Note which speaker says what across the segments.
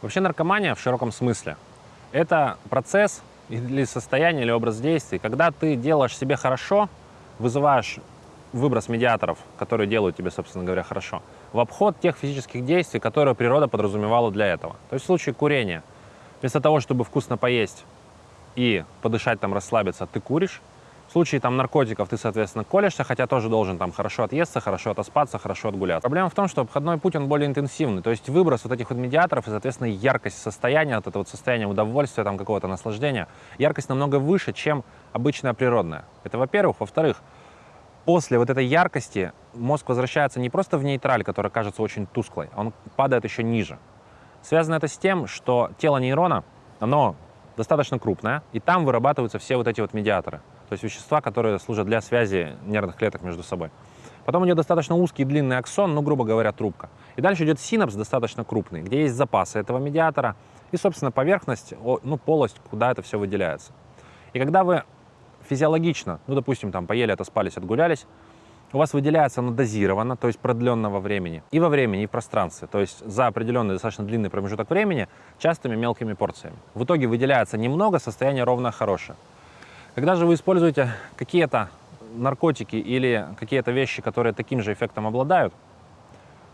Speaker 1: Вообще наркомания в широком смысле – это процесс или состояние, или образ действий, когда ты делаешь себе хорошо, вызываешь выброс медиаторов, которые делают тебе, собственно говоря, хорошо, в обход тех физических действий, которые природа подразумевала для этого. То есть в случае курения, вместо того, чтобы вкусно поесть и подышать там, расслабиться, ты куришь, в случае там наркотиков ты, соответственно, колешься, хотя тоже должен там хорошо отъесться, хорошо отоспаться, хорошо отгуляться. Проблема в том, что обходной путь, он более интенсивный, то есть выброс вот этих вот медиаторов и, соответственно, яркость состояния, вот это вот состояние удовольствия, там какого-то наслаждения, яркость намного выше, чем обычная природная. Это во-первых. Во-вторых, после вот этой яркости мозг возвращается не просто в нейтраль, который кажется очень тусклой, он падает еще ниже. Связано это с тем, что тело нейрона, оно достаточно крупное, и там вырабатываются все вот эти вот медиаторы то есть вещества, которые служат для связи нервных клеток между собой. Потом идет достаточно узкий длинный аксон, ну, грубо говоря, трубка. И дальше идет синапс достаточно крупный, где есть запасы этого медиатора и, собственно, поверхность, ну, полость, куда это все выделяется. И когда вы физиологично, ну, допустим, там поели, отоспались, отгулялись, у вас выделяется оно дозированно, то есть продленного времени, и во времени, и в пространстве, то есть за определенный достаточно длинный промежуток времени, частыми мелкими порциями. В итоге выделяется немного, состояние ровно хорошее. Когда же вы используете какие-то наркотики или какие-то вещи, которые таким же эффектом обладают,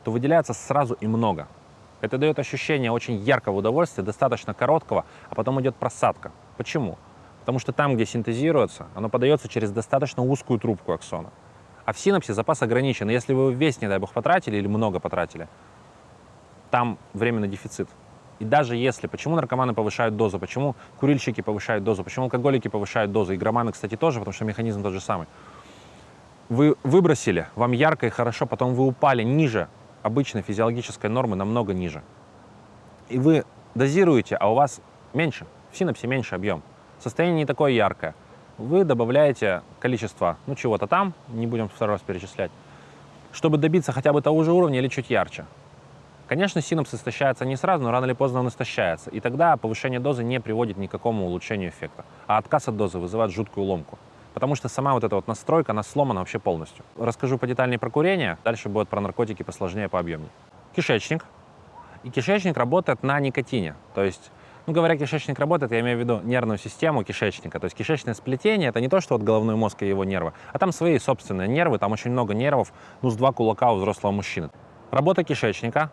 Speaker 1: то выделяется сразу и много. Это дает ощущение очень яркого удовольствия, достаточно короткого, а потом идет просадка. Почему? Потому что там, где синтезируется, оно подается через достаточно узкую трубку аксона. А в синапсе запас ограничен. Если вы весь, не дай бог, потратили или много потратили, там временный дефицит. И даже если, почему наркоманы повышают дозу, почему курильщики повышают дозу, почему алкоголики повышают дозу, и громаны, кстати, тоже, потому что механизм тот же самый. Вы выбросили, вам ярко и хорошо, потом вы упали ниже обычной физиологической нормы, намного ниже. И вы дозируете, а у вас меньше, в синапсе меньше объем. Состояние не такое яркое. Вы добавляете количество, ну, чего-то там, не будем второй раз перечислять, чтобы добиться хотя бы того же уровня или чуть ярче. Конечно, синапс истощается не сразу, но рано или поздно он истощается. И тогда повышение дозы не приводит ни к какому улучшению эффекта. А отказ от дозы вызывает жуткую ломку. Потому что сама вот эта вот настройка, она сломана вообще полностью. Расскажу подетальнее про курение, дальше будет про наркотики посложнее, пообъемнее. Кишечник. И кишечник работает на никотине. То есть, ну говоря, кишечник работает, я имею в виду нервную систему кишечника. То есть кишечное сплетение — это не то, что вот головной мозг и его нервы, а там свои собственные нервы, там очень много нервов, ну с два кулака у взрослого мужчины. Работа кишечника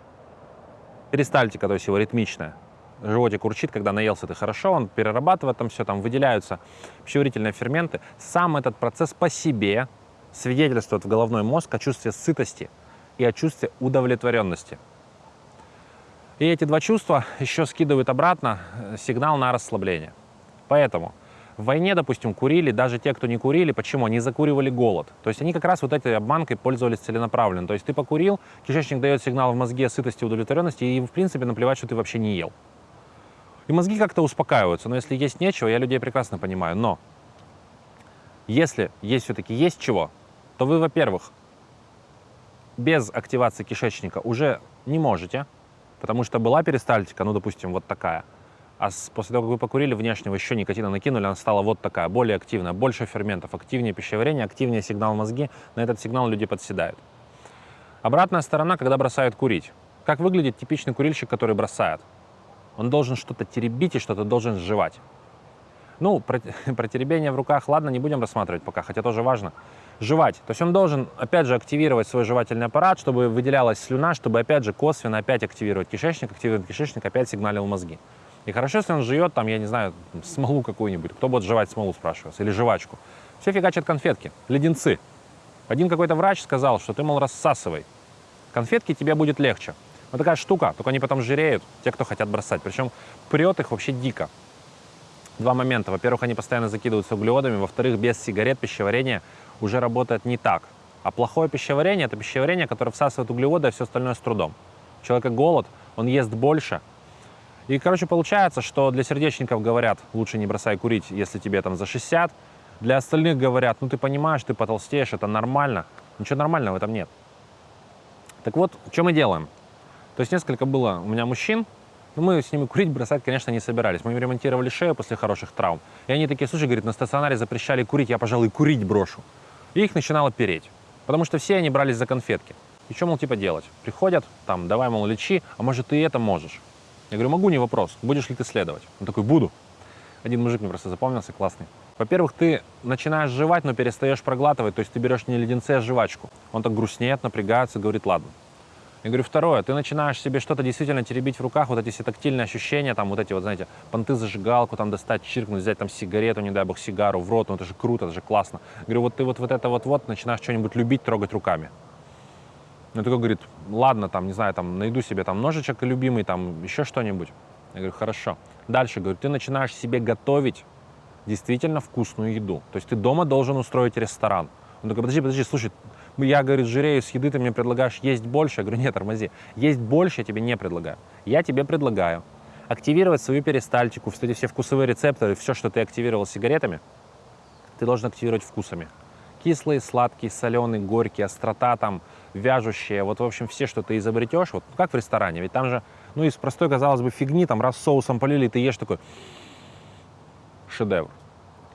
Speaker 1: перистальтика, то есть его ритмичная. Животик урчит, когда наелся ты хорошо, он перерабатывает там все, там выделяются пищеварительные ферменты. Сам этот процесс по себе свидетельствует в головной мозг о чувстве сытости и о чувстве удовлетворенности. И эти два чувства еще скидывают обратно э, сигнал на расслабление. Поэтому в войне, допустим, курили даже те, кто не курили. Почему? Они закуривали голод. То есть они как раз вот этой обманкой пользовались целенаправленно. То есть ты покурил, кишечник дает сигнал в мозге сытости, удовлетворенности, и, в принципе, наплевать, что ты вообще не ел. И мозги как-то успокаиваются. Но если есть нечего, я людей прекрасно понимаю. Но если есть все-таки есть чего, то вы, во-первых, без активации кишечника уже не можете, потому что была перистальтика, ну, допустим, вот такая – а после того, как вы покурили внешнего, еще никотина накинули, она стала вот такая, более активная, больше ферментов, активнее пищеварение, активнее сигнал мозги, на этот сигнал люди подседают. Обратная сторона, когда бросают курить. Как выглядит типичный курильщик, который бросает? Он должен что-то теребить и что-то должен сживать. Ну, про, про теребение в руках, ладно, не будем рассматривать пока, хотя тоже важно. Жевать. То есть он должен, опять же, активировать свой жевательный аппарат, чтобы выделялась слюна, чтобы, опять же, косвенно опять активировать кишечник, активировать кишечник, опять сигналил мозги. И хорошо, если он жует, там, я не знаю, смолу какую-нибудь. Кто будет жевать смолу, спрашивается, или жвачку. Все фигачат конфетки, леденцы. Один какой-то врач сказал, что ты, мол, рассасывай. Конфетки тебе будет легче. Вот такая штука, только они потом жиреют, те, кто хотят бросать. Причем прет их вообще дико. Два момента. Во-первых, они постоянно закидываются углеводами. Во-вторых, без сигарет пищеварение уже работает не так. А плохое пищеварение – это пищеварение, которое всасывает углеводы, а все остальное с трудом. У человека голод, он ест больше, и, короче, получается, что для сердечников говорят, лучше не бросай курить, если тебе там за 60. Для остальных говорят, ну ты понимаешь, ты потолстеешь, это нормально. Ничего нормального в этом нет. Так вот, что мы делаем? То есть несколько было у меня мужчин, но мы с ними курить бросать, конечно, не собирались. Мы им ремонтировали шею после хороших травм. И они такие, слушай, говорит, на стационаре запрещали курить, я, пожалуй, курить брошу. И их начинало переть. Потому что все они брались за конфетки. И что, мол, типа делать? Приходят, там, давай, мол, лечи, а может, ты это можешь. Я говорю, могу, не вопрос. Будешь ли ты следовать? Он такой, буду. Один мужик мне просто запомнился, классный. Во-первых, ты начинаешь жевать, но перестаешь проглатывать, то есть ты берешь не леденцы, а жвачку. Он так грустнеет, напрягается, говорит, ладно. Я говорю, второе, ты начинаешь себе что-то действительно теребить в руках, вот эти все тактильные ощущения, там вот эти вот, знаете, понты зажигалку, там достать, чиркнуть, взять там сигарету, не дай бог, сигару в рот, ну это же круто, это же классно. Я говорю, вот ты вот, вот это вот-вот начинаешь что-нибудь любить, трогать руками. Он такой говорит, ладно, там, не знаю, там, найду себе там ножичек любимый, там, еще что-нибудь. Я говорю, хорошо. Дальше, говорю, ты начинаешь себе готовить действительно вкусную еду. То есть ты дома должен устроить ресторан. Он такой, подожди, подожди, слушай, я, говорит, жирею с еды, ты мне предлагаешь есть больше? Я говорю, нет, тормози. Есть больше я тебе не предлагаю. Я тебе предлагаю активировать свою перистальтику, эти все вкусовые рецепторы, все, что ты активировал сигаретами, ты должен активировать вкусами. Кислые, сладкие, соленые, горькие, острота там, вяжущие, вот, в общем, все, что ты изобретешь, вот как в ресторане, ведь там же, ну, из простой, казалось бы, фигни, там, раз соусом полили, ты ешь такой шедевр.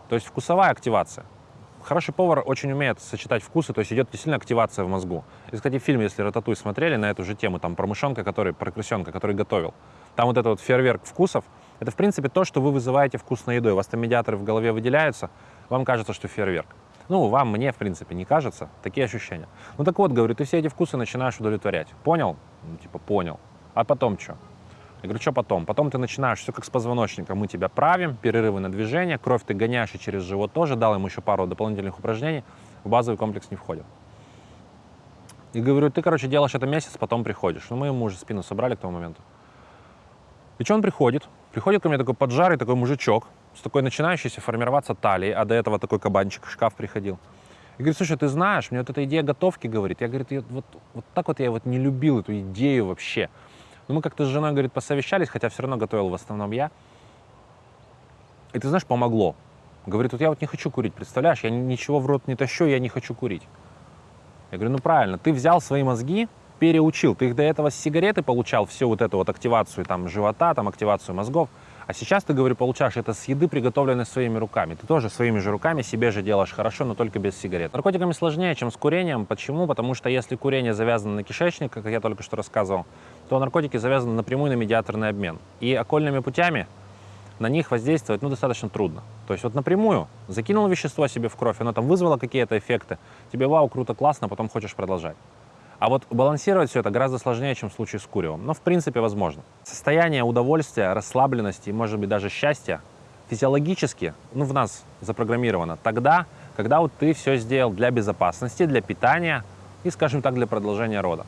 Speaker 1: То есть вкусовая активация. Хороший повар очень умеет сочетать вкусы, то есть идет действительно активация в мозгу. И, кстати, фильм, если «Рататуй» смотрели на эту же тему, там про мышонка, который, про крысенка, который готовил, там вот этот вот фейерверк вкусов, это, в принципе, то, что вы вызываете вкусной едой. У вас там медиаторы в голове выделяются, вам кажется, что фейерверк. Ну, вам, мне, в принципе, не кажется. Такие ощущения. Ну, так вот, говорю, ты все эти вкусы начинаешь удовлетворять. Понял? Ну, типа, понял. А потом что? Я говорю, что потом? Потом ты начинаешь, все как с позвоночником, мы тебя правим, перерывы на движение, кровь ты гоняешь и через живот тоже, дал ему еще пару дополнительных упражнений, в базовый комплекс не входит. И говорю, ты, короче, делаешь это месяц, потом приходишь. Ну, мы ему уже спину собрали к тому моменту. И что он приходит? Приходит ко мне такой поджарый такой мужичок, с такой начинающейся формироваться талией, а до этого такой кабанчик, шкаф приходил. И говорит, слушай, ты знаешь, мне вот эта идея готовки, говорит, я, говорит, я, вот, вот так вот я вот не любил эту идею вообще. Но мы как-то с женой, говорит, посовещались, хотя все равно готовил в основном я. И ты знаешь, помогло. Говорит, вот я вот не хочу курить, представляешь, я ничего в рот не тащу, я не хочу курить. Я говорю, ну правильно, ты взял свои мозги, переучил, ты их до этого с сигареты получал, всю вот эту вот активацию там живота, там активацию мозгов, а сейчас ты, говорю, получаешь это с еды, приготовленной своими руками. Ты тоже своими же руками себе же делаешь хорошо, но только без сигарет. Наркотиками сложнее, чем с курением. Почему? Потому что если курение завязано на кишечник, как я только что рассказывал, то наркотики завязаны напрямую на медиаторный обмен. И окольными путями на них воздействовать ну, достаточно трудно. То есть вот напрямую закинул вещество себе в кровь, оно там вызвало какие-то эффекты, тебе вау, круто, классно, потом хочешь продолжать. А вот балансировать все это гораздо сложнее, чем в случае с куревом. Но в принципе возможно. Состояние удовольствия, расслабленности и, может быть, даже счастья физиологически ну, в нас запрограммировано тогда, когда вот ты все сделал для безопасности, для питания и, скажем так, для продолжения рода.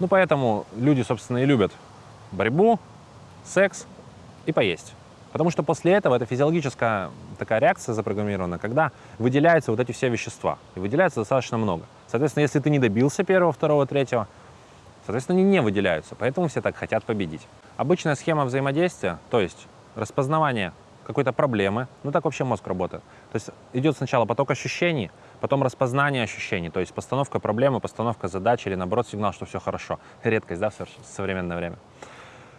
Speaker 1: Ну, поэтому люди, собственно, и любят борьбу, секс и поесть. Потому что после этого это физиологическая такая реакция запрограммирована, когда выделяются вот эти все вещества. И выделяется достаточно много. Соответственно, если ты не добился первого, второго, третьего, соответственно, они не выделяются. Поэтому все так хотят победить. Обычная схема взаимодействия, то есть распознавание какой-то проблемы, ну так вообще мозг работает. То есть идет сначала поток ощущений, потом распознание ощущений, то есть постановка проблемы, постановка задачи или наоборот сигнал, что все хорошо. Редкость, да, в современное время.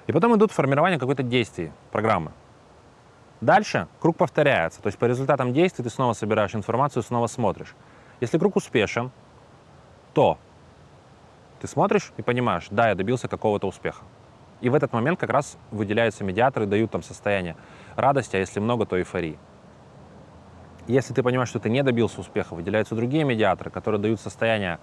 Speaker 1: И потом идут формирование какой-то действий, программы. Дальше круг повторяется, то есть по результатам действий ты снова собираешь информацию, снова смотришь. Если круг успешен, то ты смотришь и понимаешь, да, я добился какого-то успеха. И в этот момент как раз выделяются медиаторы, дают там состояние радости, а если много, то эйфории. Если ты понимаешь, что ты не добился успеха, выделяются другие медиаторы, которые дают состояние,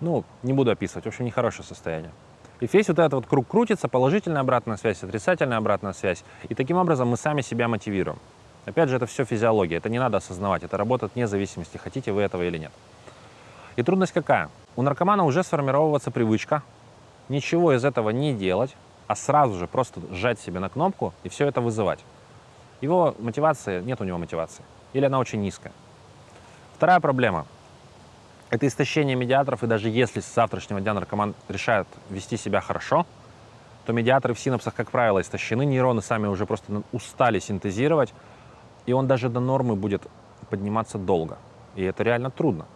Speaker 1: ну, не буду описывать, в общем, нехорошее состояние. И весь вот этот вот круг крутится, положительная обратная связь, отрицательная обратная связь. И таким образом мы сами себя мотивируем. Опять же, это все физиология, это не надо осознавать, это работает вне зависимости, хотите вы этого или нет. И трудность какая? У наркомана уже сформировывается привычка ничего из этого не делать, а сразу же просто сжать себе на кнопку и все это вызывать. Его мотивации, нет у него мотивации. Или она очень низкая. Вторая проблема – это истощение медиаторов, и даже если с завтрашнего дня наркоман решает вести себя хорошо, то медиаторы в синапсах, как правило, истощены, нейроны сами уже просто устали синтезировать, и он даже до нормы будет подниматься долго. И это реально трудно.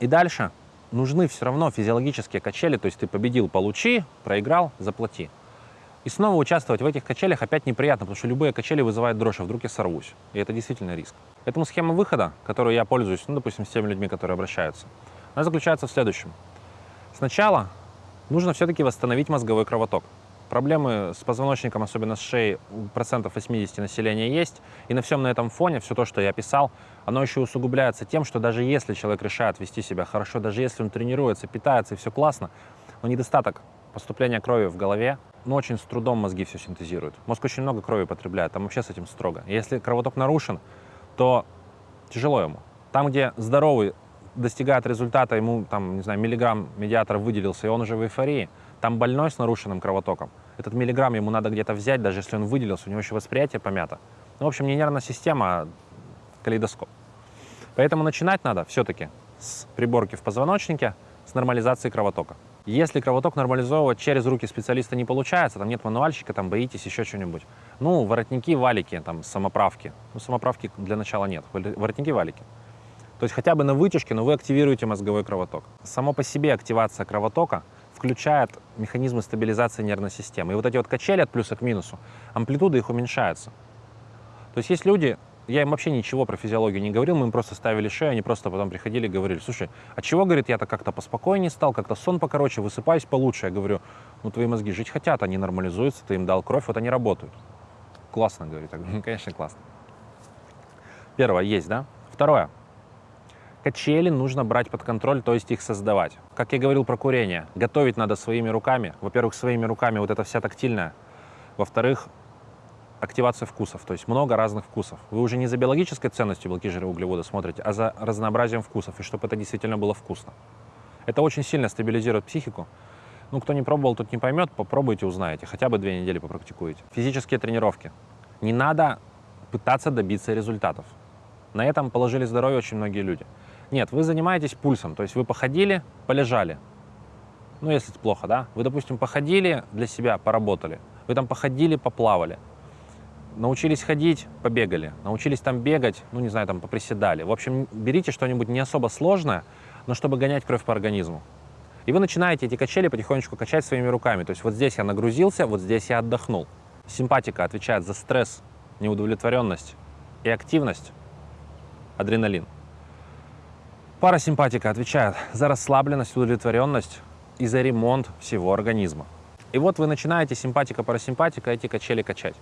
Speaker 1: И дальше нужны все равно физиологические качели, то есть ты победил, получи, проиграл, заплати. И снова участвовать в этих качелях опять неприятно, потому что любые качели вызывают дрожь, а вдруг я сорвусь. И это действительно риск. Поэтому схема выхода, которой я пользуюсь, ну, допустим, с теми людьми, которые обращаются, она заключается в следующем. Сначала нужно все-таки восстановить мозговой кровоток. Проблемы с позвоночником, особенно с шеей, процентов 80 населения есть. И на всем на этом фоне, все то, что я описал, оно еще усугубляется тем, что даже если человек решает вести себя хорошо, даже если он тренируется, питается и все классно, но недостаток поступления крови в голове, но очень с трудом мозги все синтезируют. Мозг очень много крови потребляет, там вообще с этим строго. Если кровоток нарушен, то тяжело ему. Там, где здоровый достигает результата, ему там, не знаю, миллиграмм медиатора выделился, и он уже в эйфории, там больной с нарушенным кровотоком. Этот миллиграмм ему надо где-то взять, даже если он выделился, у него еще восприятие помято. Ну, в общем, не нервная система, а калейдоскоп. Поэтому начинать надо все-таки с приборки в позвоночнике, с нормализации кровотока. Если кровоток нормализовывать через руки специалиста не получается, там нет мануальщика, там боитесь еще что-нибудь. Ну, воротники, валики, там, самоправки. Ну, самоправки для начала нет, воротники, валики. То есть хотя бы на вытяжке, но вы активируете мозговой кровоток. Само по себе активация кровотока включает механизмы стабилизации нервной системы. И вот эти вот качели от плюса к минусу, амплитуда их уменьшается. То есть есть люди, я им вообще ничего про физиологию не говорил, мы им просто ставили шею, они просто потом приходили и говорили, слушай, а чего, говорит, я-то как-то поспокойнее стал, как-то сон покороче, высыпаюсь получше. Я говорю, ну твои мозги жить хотят, они нормализуются, ты им дал кровь, вот они работают. Классно, говорит. Ну, конечно, классно. Первое, есть, да? Второе, Качели нужно брать под контроль, то есть их создавать. Как я говорил про курение, готовить надо своими руками. Во-первых, своими руками вот это вся тактильная. Во-вторых, активация вкусов, то есть много разных вкусов. Вы уже не за биологической ценностью белки, жиры, углеводы смотрите, а за разнообразием вкусов, и чтобы это действительно было вкусно. Это очень сильно стабилизирует психику. Ну, кто не пробовал, тот не поймет, попробуйте, узнаете. Хотя бы две недели попрактикуете. Физические тренировки. Не надо пытаться добиться результатов. На этом положили здоровье очень многие люди. Нет, вы занимаетесь пульсом, то есть вы походили, полежали. Ну, если это плохо, да? Вы, допустим, походили для себя, поработали. Вы там походили, поплавали. Научились ходить, побегали. Научились там бегать, ну, не знаю, там поприседали. В общем, берите что-нибудь не особо сложное, но чтобы гонять кровь по организму. И вы начинаете эти качели потихонечку качать своими руками. То есть вот здесь я нагрузился, вот здесь я отдохнул. Симпатика отвечает за стресс, неудовлетворенность и активность, адреналин. Парасимпатика отвечает за расслабленность, удовлетворенность и за ремонт всего организма. И вот вы начинаете симпатика-парасимпатика эти качели качать.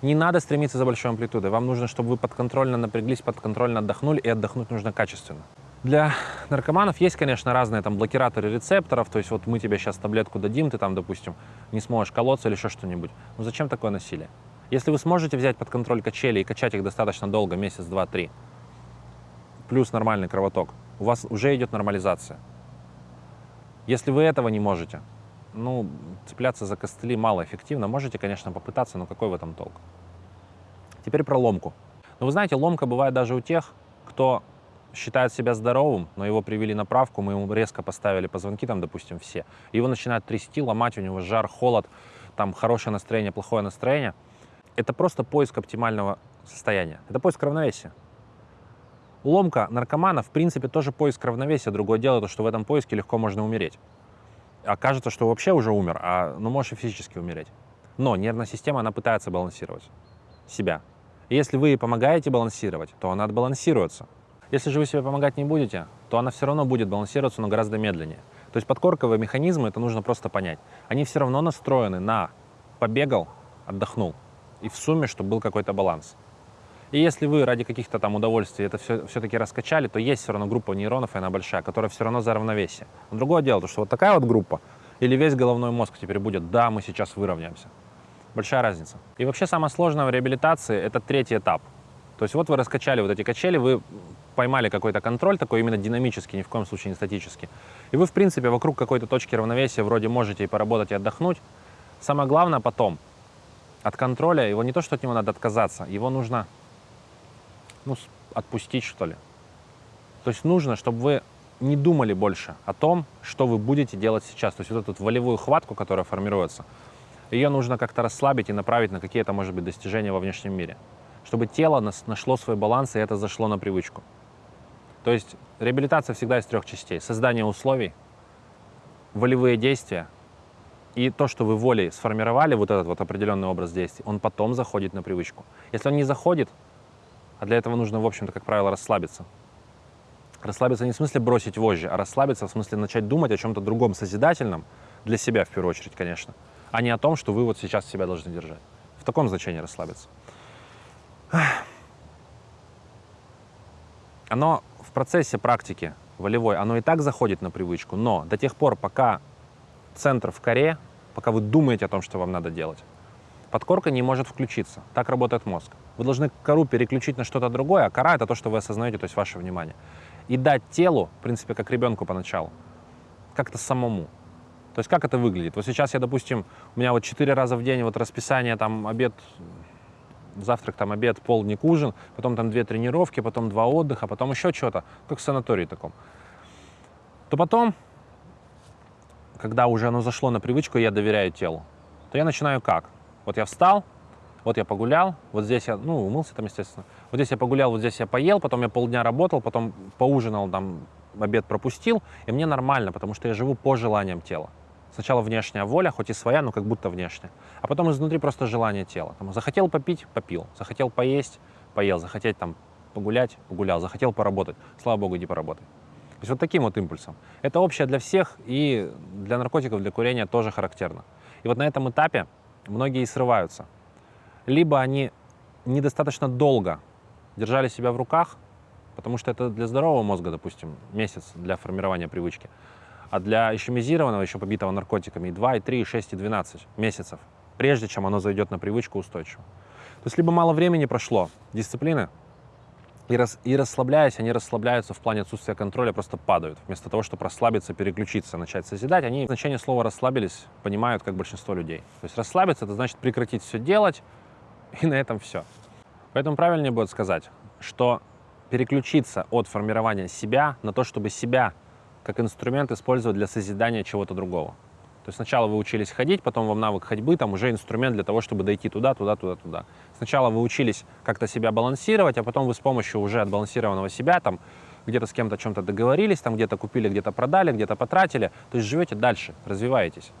Speaker 1: Не надо стремиться за большой амплитудой. Вам нужно, чтобы вы подконтрольно напряглись, подконтрольно отдохнули, и отдохнуть нужно качественно. Для наркоманов есть, конечно, разные там блокираторы рецепторов, то есть вот мы тебе сейчас таблетку дадим, ты там, допустим, не сможешь колоться или еще что-нибудь. Но зачем такое насилие? Если вы сможете взять под контроль качели и качать их достаточно долго, месяц, два, три, плюс нормальный кровоток, у вас уже идет нормализация. Если вы этого не можете, ну, цепляться за костыли малоэффективно. Можете, конечно, попытаться, но какой в этом толк? Теперь про ломку. Ну, вы знаете, ломка бывает даже у тех, кто считает себя здоровым, но его привели на правку, мы ему резко поставили позвонки, там, допустим, все. Его начинают трясти, ломать, у него жар, холод, там хорошее настроение, плохое настроение. Это просто поиск оптимального состояния. Это поиск равновесия. Ломка наркомана, в принципе, тоже поиск равновесия. Другое дело, то, что в этом поиске легко можно умереть. Окажется, что вообще уже умер, а ну, можешь и физически умереть. Но нервная система, она пытается балансировать себя. И если вы помогаете балансировать, то она отбалансируется. Если же вы себе помогать не будете, то она все равно будет балансироваться, но гораздо медленнее. То есть подкорковые механизмы, это нужно просто понять. Они все равно настроены на побегал, отдохнул. И в сумме, чтобы был какой-то баланс. И если вы ради каких-то там удовольствий это все, все-таки раскачали, то есть все равно группа нейронов, и она большая, которая все равно за равновесие. Но другое дело, то, что вот такая вот группа, или весь головной мозг теперь будет, да, мы сейчас выровняемся. Большая разница. И вообще самое сложное в реабилитации – это третий этап. То есть вот вы раскачали вот эти качели, вы поймали какой-то контроль, такой именно динамический, ни в коем случае не статический. И вы, в принципе, вокруг какой-то точки равновесия вроде можете и поработать, и отдохнуть. Самое главное потом, от контроля, его не то, что от него надо отказаться, его нужно ну, отпустить, что ли. То есть нужно, чтобы вы не думали больше о том, что вы будете делать сейчас. То есть вот эту волевую хватку, которая формируется, ее нужно как-то расслабить и направить на какие-то, может быть, достижения во внешнем мире. Чтобы тело нашло свой баланс, и это зашло на привычку. То есть реабилитация всегда из трех частей. Создание условий, волевые действия и то, что вы волей сформировали, вот этот вот определенный образ действий, он потом заходит на привычку. Если он не заходит, а для этого нужно, в общем-то, как правило, расслабиться. Расслабиться не в смысле бросить вожжи, а расслабиться в смысле начать думать о чем-то другом, созидательном, для себя в первую очередь, конечно. а не о том, что вы вот сейчас себя должны держать. В таком значении расслабиться. Оно в процессе практики волевой, оно и так заходит на привычку, но до тех пор, пока центр в коре, пока вы думаете о том, что вам надо делать, подкорка не может включиться. Так работает мозг. Вы должны кору переключить на что-то другое, а кора — это то, что вы осознаете, то есть ваше внимание. И дать телу, в принципе, как ребенку поначалу, как-то самому. То есть как это выглядит? Вот сейчас я, допустим, у меня вот четыре раза в день вот расписание, там, обед, завтрак, там, обед, полдник, ужин, потом там две тренировки, потом два отдыха, потом еще что-то, как в санатории таком. То потом, когда уже оно зашло на привычку, я доверяю телу, то я начинаю как? Вот я встал, вот я погулял, вот здесь я, ну, умылся там, естественно, вот здесь я погулял, вот здесь я поел, потом я полдня работал, потом поужинал, там, обед пропустил, и мне нормально, потому что я живу по желаниям тела. Сначала внешняя воля, хоть и своя, но как будто внешняя. А потом изнутри просто желание тела. Там, захотел попить – попил. Захотел поесть – поел. Захотеть там погулять – погулял. Захотел поработать – слава богу, иди поработай. То есть вот таким вот импульсом. Это общее для всех и для наркотиков, для курения тоже характерно. И вот на этом этапе многие срываются. Либо они недостаточно долго держали себя в руках, потому что это для здорового мозга, допустим, месяц для формирования привычки. А для ишемизированного, еще побитого наркотиками, и 2, и 3, и 6, и 12 месяцев, прежде чем оно зайдет на привычку устойчиво. То есть либо мало времени прошло, дисциплины, и, рас, и расслабляясь, они расслабляются в плане отсутствия контроля, просто падают. Вместо того, чтобы расслабиться, переключиться, начать созидать, они значение слова «расслабились» понимают, как большинство людей. То есть расслабиться — это значит прекратить все делать, и на этом все. Поэтому правильнее будет сказать, что переключиться от формирования себя на то, чтобы себя как инструмент использовать для созидания чего-то другого. То есть сначала вы учились ходить, потом вам навык ходьбы, там уже инструмент для того, чтобы дойти туда, туда, туда, туда. Сначала вы учились как-то себя балансировать, а потом вы с помощью уже отбалансированного себя там где-то с кем-то о чем-то договорились, там где-то купили, где-то продали, где-то потратили. То есть живете дальше, развиваетесь.